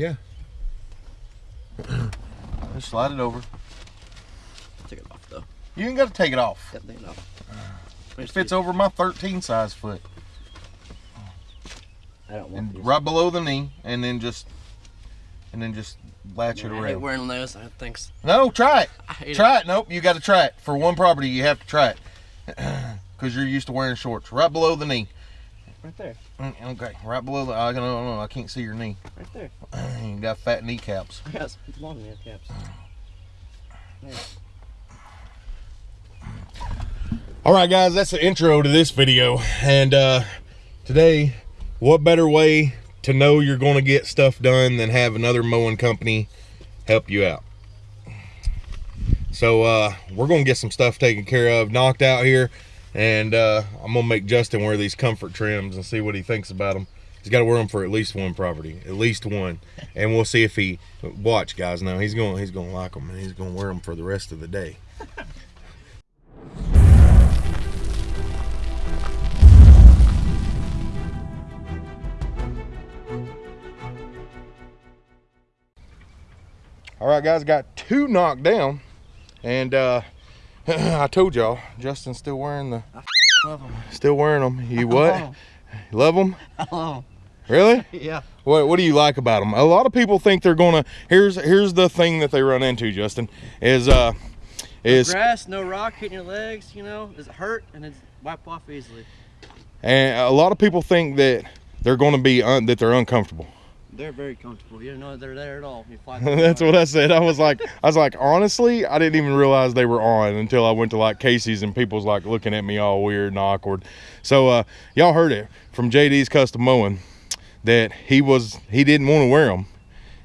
Yeah. Just slide it over. Take it off though. You ain't got to take it off. Got take it off. It fits over my 13 size foot. I don't want And these. right below the knee, and then just, and then just latch Man, it I hate around. wearing those. I think. s- No, try it. I hate Try it. Nope, you got to try it. For one property, you have to try it. Because you're used to wearing shorts. Right below the knee. Right there. Mm, Okay, right below the, I don't know, I can't see your knee. Right there. You got fat kneecaps. I got long nail caps. There. All right, guys, that's the intro to this video. And uh, today, what better way to know you're going to get stuff done than have another mowing company help you out? So uh, we're going to get some stuff taken care of, knocked out here. And uh, I'm to make Justin wear these comfort trims and see what he thinks about them. He's got to wear them for at least one property, at least one, and we'll see if he watch, guys. Now he's going, he's going to like them, and he's going to wear them for the rest of the day. All right, guys, got two knocked down, and uh, I told y'all, Justin's still wearing the, I Love them. still wearing them. You what? Oh. You love them? I love 'em. Really? Yeah. What What do you like about them? A lot of people think they're gonna. Here's Here's the thing that they run into, Justin, is uh, is Grass, no rock hitting your legs. You know, does it hurt and it's wipe off easily. and a lot of people think that they're gonna be un, that they're uncomfortable. They're very comfortable. You don't know they're there at all. That's what I said. I was like, I was like, honestly, I didn't even realize they were on until I went to like Casey's and people's like looking at me all weird and awkward. So uh, y'all heard it from JD's Custom Mowing that he was he didn't want to wear them,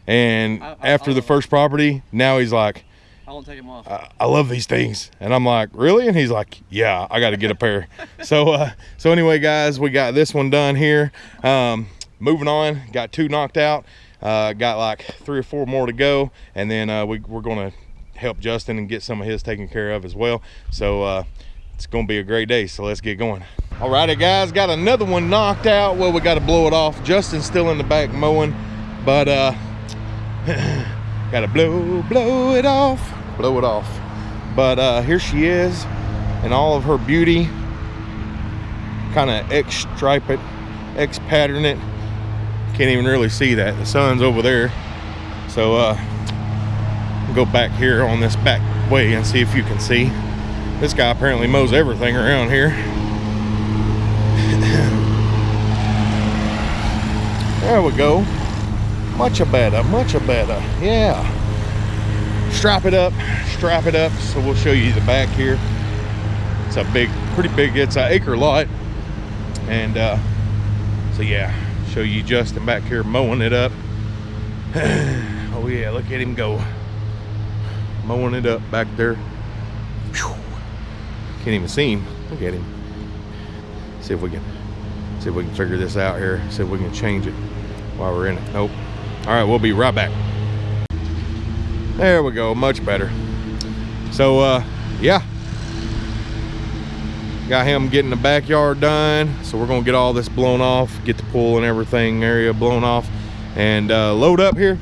and I- I- after the I- first property, now he's like, I won't take them off. I, I love these things, and I'm like, really? And he's like, yeah, I got to get a pair. so uh, so anyway, guys, we got this one done here. Um, moving on, got two knocked out. Uh, got like three or four more to go, and then uh, we, we're gonna help Justin and get some of his taken care of as well. So uh, it's gonna be a great day. So let's get going. All righty, guys, got another one knocked out. Well, we got to blow it off. Justin's still in the back mowing, but uh, gotta blow, blow it off, blow it off. But uh, here she is in all of her beauty, kind of X stripe it, X pattern it. Can't even really see that. The sun's over there. So uh, go back here on this back way and see if you can see. This guy apparently mows everything around here. there we go. Much better, much better. Yeah. Strap it up, strap it up. So we'll show you the back here. It's a big, pretty big, it's an acre lot. And uh, so yeah, show you Justin back here mowing it up. oh yeah, look at him go. Mowing it up back there. Phew. Can't even see him. Look at him. See if we can see if we can figure this out here. See if we can change it while we're in it. Nope. All right, we'll be right back. There we go, much better. So uh yeah. Got him getting the backyard done. So we're gonna get all this blown off, get the pool and everything area blown off, and uh, load up here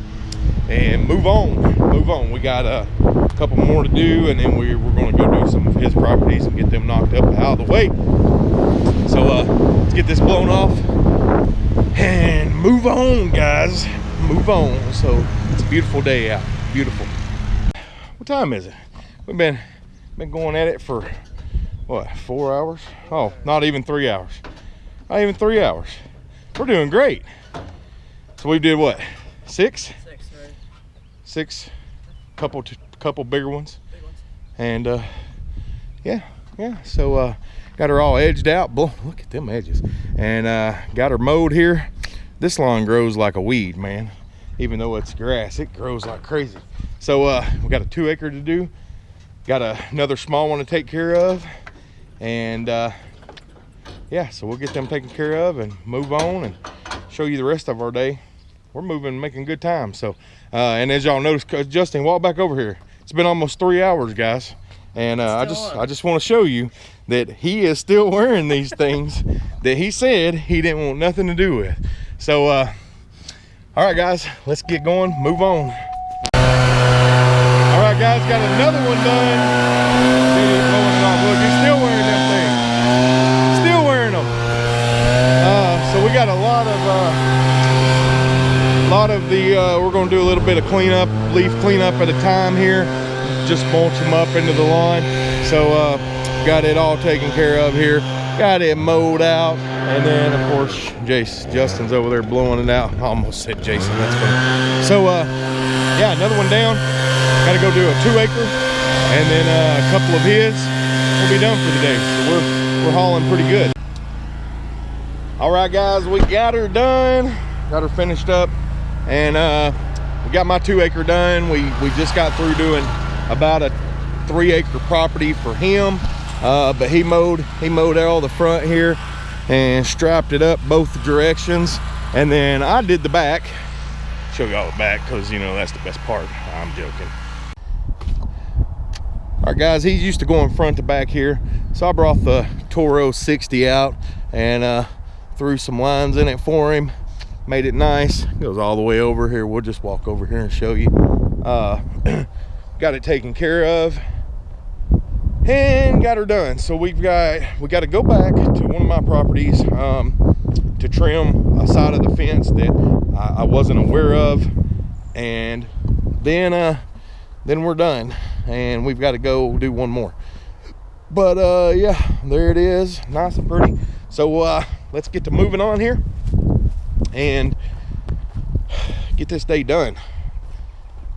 and move on. Move on. We got a couple more to do, and then we, we're gonna go do some of his properties and get them knocked up out of the way. So uh, let's get this blown off and move on, guys. Move on. So it's a beautiful day out. Beautiful. What time is it? We've been been going at it for what four hours? Oh, not even three hours. Not even three hours. We're doing great. So we did what? Six? Six, right? Six? Couple, couple bigger ones. Big ones. And uh, yeah, yeah. So uh, got her all edged out. Blo- Look at them edges. And uh, got her mowed here. This lawn grows like a weed, man. Even though it's grass, it grows like crazy. So uh, we got a two acre to do. Got a, another small one to take care of. And uh, yeah, so we'll get them taken care of and move on and show you the rest of our day. We're moving, making good time. So, uh, and as y'all notice, Justin, walk back over here. It's been almost three hours, guys. And uh, I just, on. I just want to show you that he is still wearing these things that he said he didn't want nothing to do with. So, uh, All right, guys, let's get going, move on. All right, guys, got another one done. Dude, he's blowing it off. Look, he's still wearing them things. Still wearing them. Uh, so we got a lot of, uh, lot of the, uh, we're gonna do a little bit of cleanup, leaf cleanup at a time here. Just mulch them up into the lawn. So, uh, got it all taken care of here. Got it mowed out. And then, of course, Jace, Justin's over there blowing it out. I almost said Jason, that's funny. So, uh, yeah, another one down. Got to go do a two acre and then uh, a couple of his. We'll be done for the day. So we're, we're hauling pretty good. All right, guys, we got her done. Got her finished up. And uh, we got my two acre done. We, we just got through doing about a three acre property for him. Uh, but he mowed, he mowed all the front here and strapped it up both directions. And then I did the back. Show y'all the back because, you know, that's the best part. I'm joking. All right, guys, he's used to going front to back here. So I brought the Toro 60 out and uh, threw some lines in it for him. Made it nice. Goes all the way over here. We'll just walk over here and show you. Uh, got it taken care of and got her done. So we've got, we got to go back to one of my properties um, to trim a side of the fence that I, I wasn't aware of. And then, uh, then we're done and we've got to go do one more. But uh, yeah, there it is, nice and pretty. So uh, let's get to moving on here and get this day done.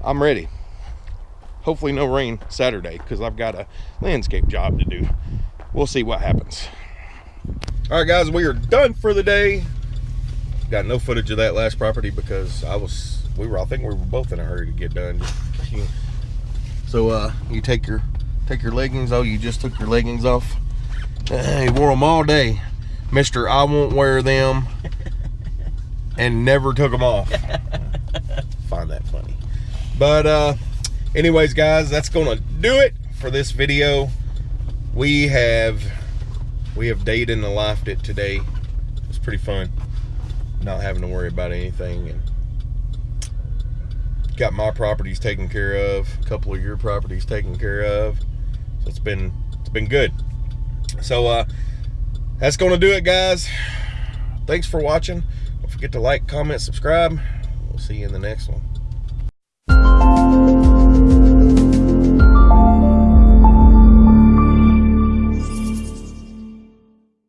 I'm ready hopefully no rain Saturday because I've got a landscape job to do. We'll see what happens. All right, guys, we are done for the day. Got no footage of that last property because I was, we were, I think we were both in a hurry to get done. So uh, you take your, take your leggings. Oh, you just took your leggings off. Uh, he wore them all day. Mister, I won't wear them and never took them off. Find that funny. But uh, anyways guys that's gonna do it for this video we have we have dated and lifed it today it's pretty fun not having to worry about anything and got my properties taken care of a couple of your properties taken care of so it's been it's been good so uh that's gonna do it guys. Thanks for watching. Don't forget to like comment subscribe. We'll see you in the next one